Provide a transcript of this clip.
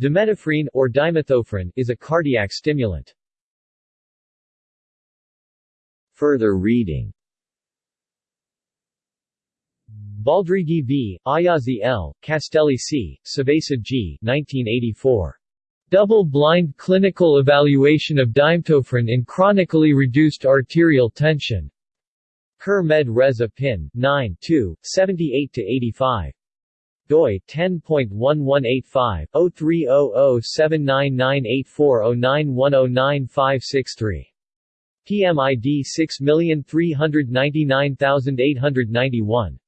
Dimetofrine or dimethophrine is a cardiac stimulant. Further reading Baldrighi v. Aiazzi L., Castelli C., Sevesa G. 1984. Double-blind clinical evaluation of dimetofrine in chronically reduced arterial tension. Curr Med Res Opin, 9 2, 78-85 doi 10.1185/030079984091095563. PMID 6399891.